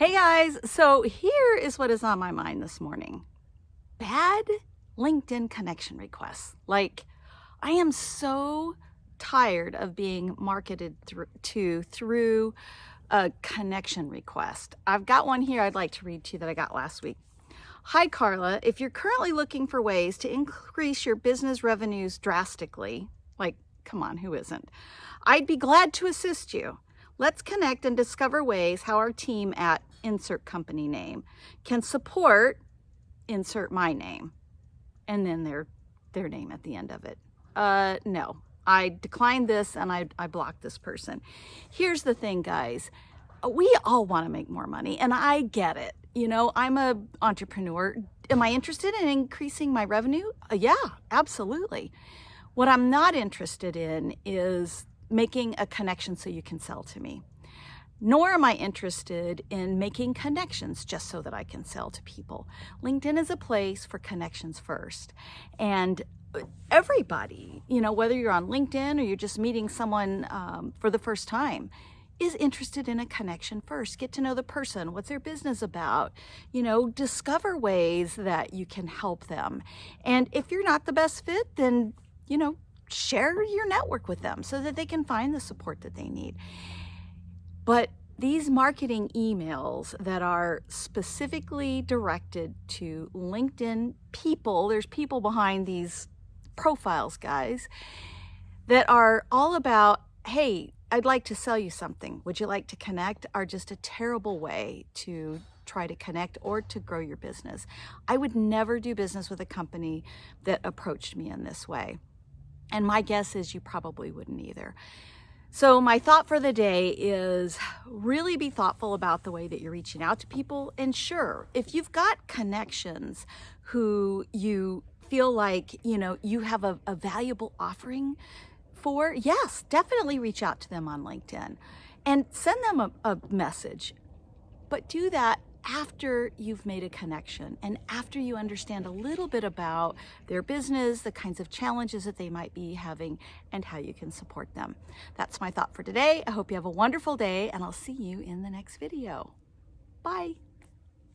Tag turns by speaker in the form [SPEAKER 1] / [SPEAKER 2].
[SPEAKER 1] Hey guys, so here is what is on my mind this morning. Bad LinkedIn connection requests. Like, I am so tired of being marketed through, to through a connection request. I've got one here I'd like to read to you that I got last week. Hi Carla, if you're currently looking for ways to increase your business revenues drastically, like, come on, who isn't? I'd be glad to assist you. Let's connect and discover ways how our team at insert company name can support insert my name and then their their name at the end of it. Uh, no, I declined this and I, I blocked this person. Here's the thing, guys. We all want to make more money and I get it. You know, I'm a entrepreneur. Am I interested in increasing my revenue? Uh, yeah, absolutely. What I'm not interested in is making a connection so you can sell to me. Nor am I interested in making connections just so that I can sell to people. LinkedIn is a place for connections first. And everybody, you know, whether you're on LinkedIn or you're just meeting someone um, for the first time, is interested in a connection first. Get to know the person. What's their business about? You know, discover ways that you can help them. And if you're not the best fit, then, you know, share your network with them so that they can find the support that they need. But these marketing emails that are specifically directed to LinkedIn people, there's people behind these profiles, guys, that are all about, hey, I'd like to sell you something. Would you like to connect? Are just a terrible way to try to connect or to grow your business. I would never do business with a company that approached me in this way. And my guess is you probably wouldn't either. So my thought for the day is really be thoughtful about the way that you're reaching out to people. And sure, if you've got connections who you feel like, you know, you have a, a valuable offering for, yes, definitely reach out to them on LinkedIn and send them a, a message. But do that after you've made a connection and after you understand a little bit about their business, the kinds of challenges that they might be having, and how you can support them. That's my thought for today. I hope you have a wonderful day, and I'll see you in the next video. Bye.